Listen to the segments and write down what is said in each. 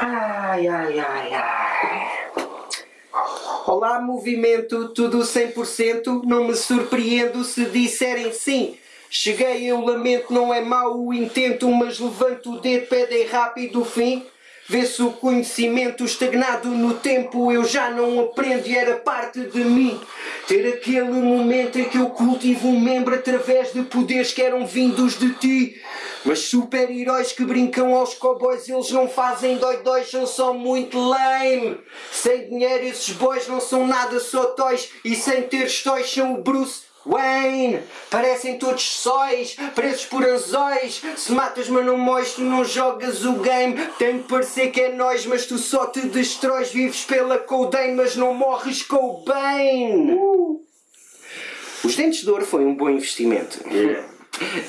Ai, ai, ai, ai. Olá, movimento, tudo 100%. Não me surpreendo se disserem sim. Cheguei, eu lamento, não é mau o intento, mas levanto o dedo, pedem rápido o fim. Vê-se o conhecimento estagnado no tempo, eu já não aprendo e era parte de mim. Ter aquele momento em que eu cultivo um membro através de poderes que eram vindos de ti. Mas super-heróis que brincam aos cowboys, eles não fazem dói-dóis, são só muito lame. Sem dinheiro esses boys não são nada só toys, e sem ter toys são o Bruce Wayne, parecem todos sóis, presos por anzóis. Se matas mas não mois, tu não jogas o game. Tem de parecer que é nós, mas tu só te destróis. Vives pela codeine, mas não morres com o bem. Uh. Os dentes de ouro foi um bom investimento. Yeah.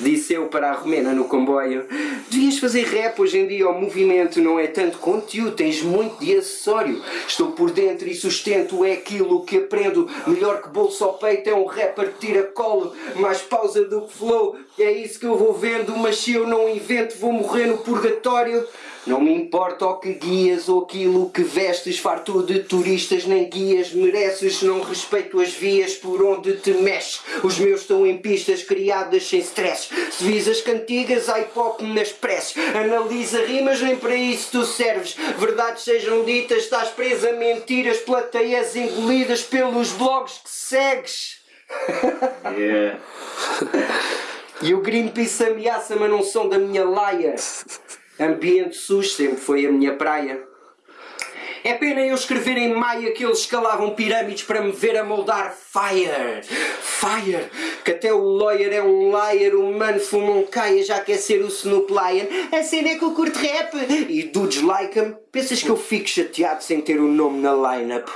Disse eu para a Romena no comboio Devias fazer rap hoje em dia O movimento não é tanto conteúdo Tens muito de acessório. Estou por dentro e sustento É aquilo que aprendo. Melhor que bolso ao peito É um rapper que tira colo Mais pausa do que flow. É isso que eu vou vendo Mas se eu não invento Vou morrer no purgatório não me importa o que guias ou aquilo que vestes, farto de turistas nem guias mereces, não respeito as vias por onde te mexes. Os meus estão em pistas criadas sem stress. Se vis as cantigas, há hip nas preces. Analisa rimas, nem para isso tu serves. Verdades sejam ditas, estás presa a mentiras, plateias engolidas pelos blogs que segues. Yeah. e o Greenpeace ameaça, mas não são da minha laia. Ambiente SUS sempre foi a minha praia. É pena eu escrever em maia que eles escalavam pirâmides para me ver a moldar Fire! Fire! Que até o lawyer é um liar, o mano fuma um caia já quer ser o Snoop Lion. A cena é que eu curto rap! E dudes like -me. Pensas que eu fico chateado sem ter o nome na lineup?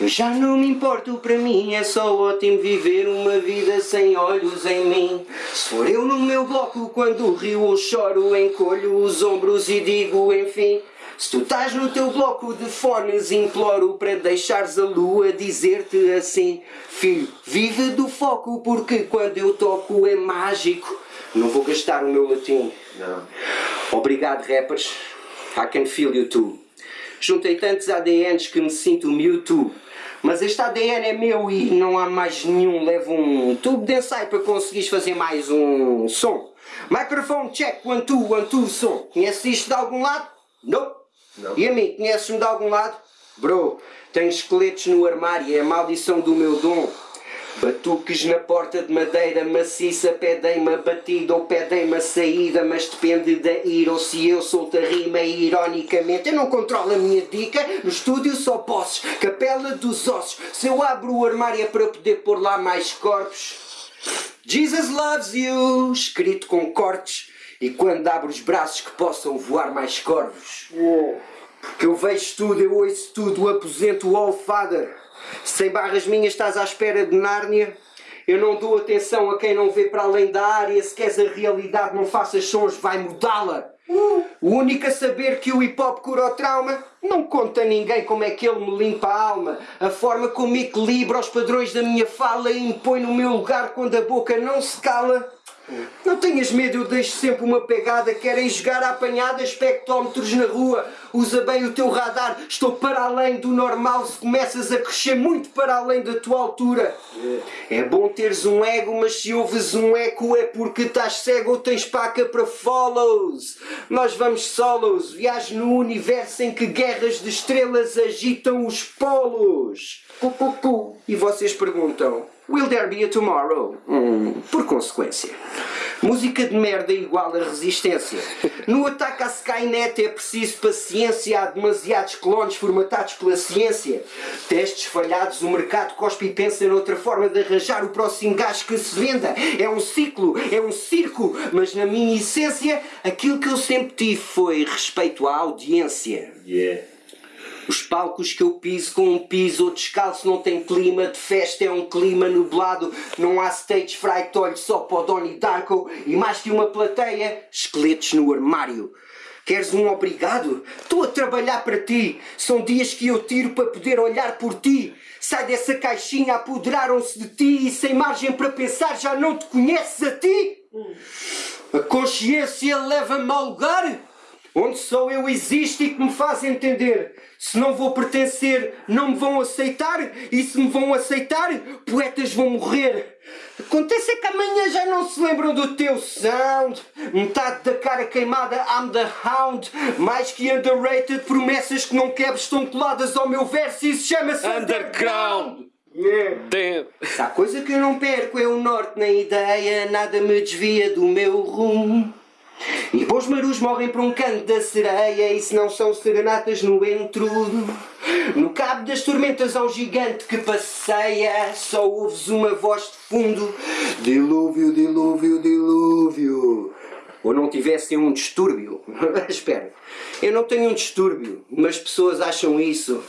Eu já não me importo, para mim é só ótimo viver uma vida sem olhos em mim. Se for eu no meu bloco, quando rio ou choro, encolho os ombros e digo enfim. Se tu estás no teu bloco de fones, imploro para deixares a lua dizer-te assim: Filho, vive do foco, porque quando eu toco é mágico. Não vou gastar o meu latim. Não. Obrigado, rappers. I can feel you too. Juntei tantos ADNs que me sinto Mewtwo. Mas este ADN é meu e não há mais nenhum. Levo um tubo de ensaio para conseguires fazer mais um som. Microphone check, one two, one two, som. Conheces isto de algum lado? Não. Não. E a mim, conheces-me de algum lado? Bro, tenho esqueletos no armário, é a maldição do meu dom. Batuques na porta de madeira maciça pedem-me a batida ou pedem-me a saída Mas depende da ira ou se eu solto a rima ironicamente. Eu não controlo a minha dica, no estúdio só posses Capela dos ossos, se eu abro o armário é para poder pôr lá mais corpos. Jesus loves you, escrito com cortes E quando abro os braços que possam voar mais corvos eu vejo tudo, eu ouço tudo, aposento o All Father sem barras minhas estás à espera de Nárnia. Eu não dou atenção a quem não vê para além da área. Se queres a realidade, não faças sons, vai mudá-la. O único a saber que o hip hop cura o trauma não conta a ninguém como é que ele me limpa a alma. A forma como equilibra os padrões da minha fala e impõe no meu lugar quando a boca não se cala. Não tenhas medo, eu deixo sempre uma pegada. Querem jogar a apanhada, espectrómetros na rua. Usa bem o teu radar, estou para além do normal. Se começas a crescer muito para além da tua altura, é bom teres um ego, mas se ouves um eco é porque estás cego ou tens paca para follows. Nós vamos solos, viagem no universo em que guerras de estrelas agitam os polos. E vocês perguntam. Will there be a tomorrow? Hum, por consequência. Música de merda igual a resistência. No ataque à Skynet é preciso paciência. Há demasiados clones formatados pela ciência. Testes falhados, o mercado cospe e pensa noutra forma de arranjar o próximo gás que se venda. É um ciclo, é um circo. Mas na minha essência, aquilo que eu sempre tive foi respeito à audiência. Yeah. Os palcos que eu piso com um piso ou descalço não tem clima de festa, é um clima nublado. Não há stage fright, olho só para o Donnie Darko e mais que uma plateia, esqueletos no armário. Queres um obrigado? Estou a trabalhar para ti. São dias que eu tiro para poder olhar por ti. Sai dessa caixinha, apoderaram-se de ti e sem margem para pensar já não te conheces a ti? A consciência leva-me ao lugar onde só eu existo e que me faz entender. Se não vou pertencer, não me vão aceitar. E se me vão aceitar, poetas vão morrer. Acontece é que amanhã já não se lembram do teu sound. Metade da cara queimada, I'm the hound. Mais que underrated, promessas que não quebres estão coladas ao meu verso e isso chama-se Underground. Yeah. Damn. Se há coisa que eu não perco é o norte na ideia, nada me desvia do meu rumo. E bons marus morrem por um canto da sereia, e se não são serenatas no entrudo. No cabo das tormentas há um gigante que passeia, só ouves uma voz de fundo: Dilúvio, dilúvio, dilúvio. Ou não tivessem um distúrbio. Espera, eu não tenho um distúrbio, mas pessoas acham isso.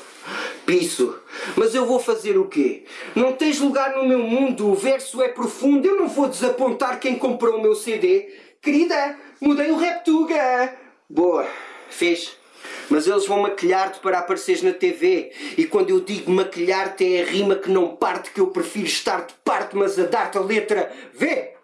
Piso. Mas eu vou fazer o quê? Não tens lugar no meu mundo, o verso é profundo, eu não vou desapontar quem comprou o meu CD. Querida, mudei o Reptuga. Boa, fez. Mas eles vão maquilhar-te para apareceres na TV. E quando eu digo maquilhar-te é a rima que não parte, que eu prefiro estar de parte, mas a dar-te a letra V.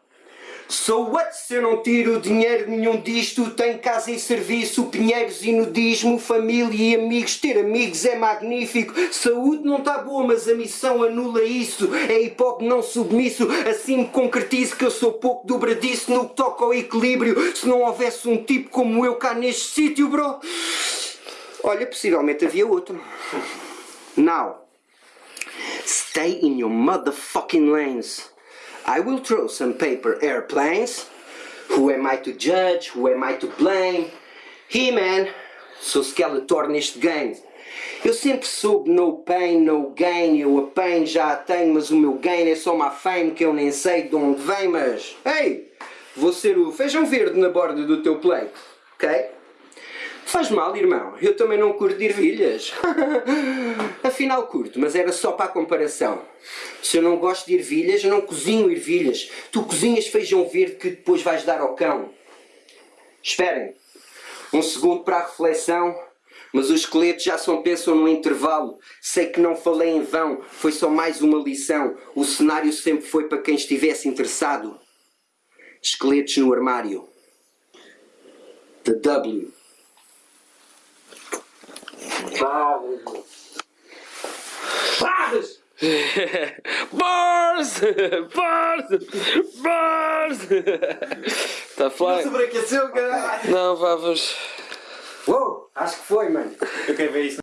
So what se eu não tiro dinheiro nenhum disto? Tenho casa e serviço, pinheiros e nudismo, família e amigos. Ter amigos é magnífico. Saúde não está boa, mas a missão anula isso. É hip hop não submisso. Assim me concretizo que eu sou pouco dobradiço no que toca ao equilíbrio. Se não houvesse um tipo como eu cá neste sítio, bro. Olha, possivelmente havia outro. Now, stay in your motherfucking lanes. I will throw some paper airplanes. Who am I to judge? Who am I to blame? He-Man, sou Skeletor neste game. Eu sempre soube no pain, no gain. Eu a pain já a tenho, mas o meu gain é só uma fame que eu nem sei de onde vem. Mas, ei, vou ser o feijão verde na borda do teu plate, ok? Faz mal, irmão. Eu também não curto ervilhas. Afinal curto, mas era só para a comparação. Se eu não gosto de ervilhas, eu não cozinho ervilhas. Tu cozinhas feijão verde que depois vais dar ao cão. Esperem. Um segundo para a reflexão. Mas os esqueletos já só pensam no intervalo. Sei que não falei em vão. Foi só mais uma lição. O cenário sempre foi para quem estivesse interessado. Esqueletos no armário. The W. Bars! Bars! Bars! Tá fly? Sobreaqueceu, caralho! Não, vá, vamos. Uou, acho que foi, mano. Eu quero ver isso.